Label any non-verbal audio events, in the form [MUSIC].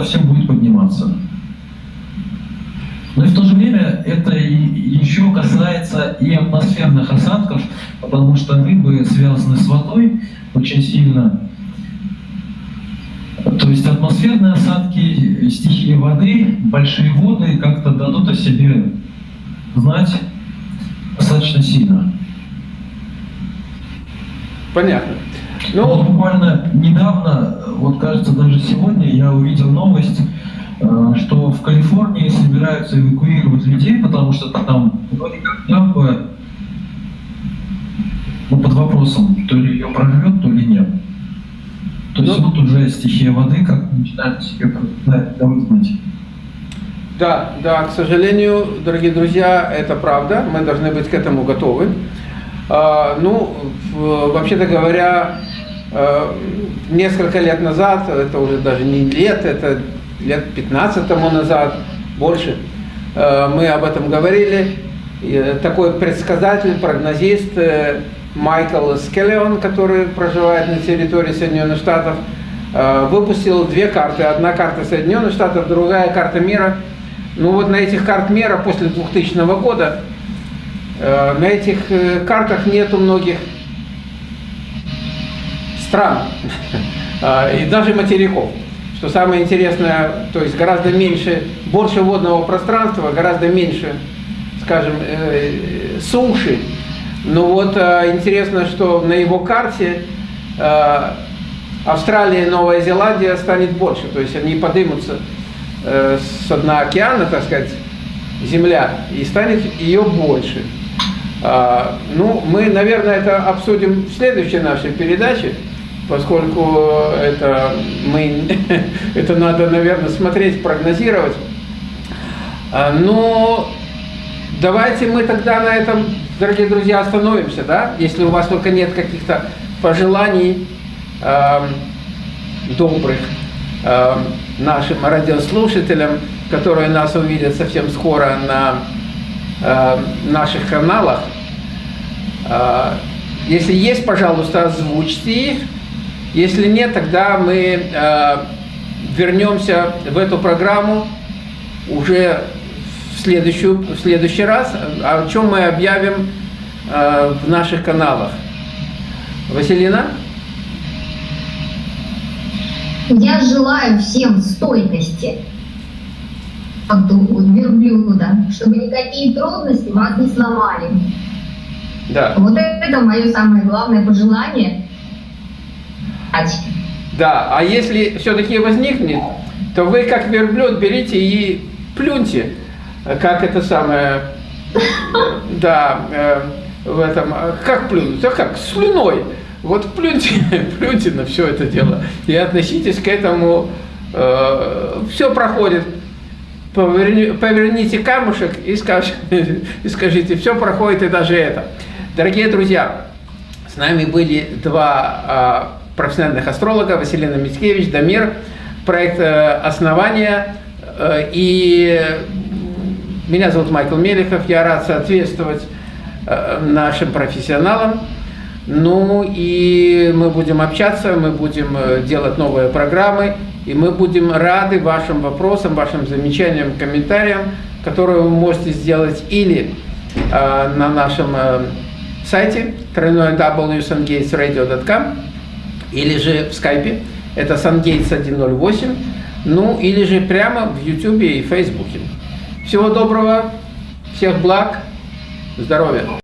ко всем будет подниматься. Но и в то же время это и еще касается и атмосферных осадков, потому что рыбы связаны с водой очень сильно. То есть атмосферные осадки, стихии воды, большие воды как-то дадут о себе знать достаточно сильно. Понятно. Ну, вот буквально недавно, вот кажется, даже сегодня я увидел новость, э, что в Калифорнии собираются эвакуировать людей, потому что там вроде как дамба ну, под вопросом, то ли ее прорвет, то ли нет. То есть ну, вот уже стихия воды как начинает себе давать Да, да, к сожалению, дорогие друзья, это правда, мы должны быть к этому готовы. А, ну, вообще-то говоря, несколько лет назад, это уже даже не лет, это лет 15 тому назад, больше, а, мы об этом говорили. И такой предсказатель, прогнозист э, Майкл Скеллион, который проживает на территории Соединенных Штатов, э, выпустил две карты. Одна карта Соединенных Штатов, другая карта мира. Ну вот на этих карт мира после 2000 года, э, на этих э, картах нету многих стран [LAUGHS] и даже материков. Что самое интересное, то есть гораздо меньше, больше водного пространства, гораздо меньше, скажем, суши, ну вот э, интересно, что на его карте э, Австралия и Новая Зеландия станет больше, то есть они поднимутся э, с дна океана, так сказать, Земля, и станет ее больше. А, ну, мы, наверное, это обсудим в следующей нашей передаче, поскольку это, мы, [LAUGHS] это надо, наверное, смотреть, прогнозировать. А, но давайте мы тогда на этом дорогие друзья, остановимся, да? Если у вас только нет каких-то пожеланий э, добрых э, нашим радиослушателям, которые нас увидят совсем скоро на э, наших каналах. Э, если есть, пожалуйста, озвучьте их. Если нет, тогда мы э, вернемся в эту программу уже в, следующую, в следующий раз, о чем мы объявим э, в наших каналах. Василина? Я желаю всем стойкости верблюда, чтобы никакие трудности вас не сломали. Да. Вот это мое самое главное пожелание. Да, а если все-таки возникнет, то вы как верблюд берите и плюньте как это самое, да, э, в этом, как плюнуть, а как, слюной. Вот плюньте, [LAUGHS] плюньте на все это дело и относитесь к этому, э, все проходит. Поверни, поверните камушек и, скаж, [LAUGHS] и скажите, все проходит и даже это. Дорогие друзья, с нами были два э, профессиональных астролога, Василина Мицкевич, Дамир, проект э, «Основание» э, и меня зовут Майкл Мелехов, я рад соответствовать э, нашим профессионалам. Ну и мы будем общаться, мы будем делать новые программы, и мы будем рады вашим вопросам, вашим замечаниям, комментариям, которые вы можете сделать или э, на нашем э, сайте www.sungatesradio.com или же в скайпе, это sungates 108, ну или же прямо в YouTube и Фейсбуке. Всего доброго, всех благ, здоровья!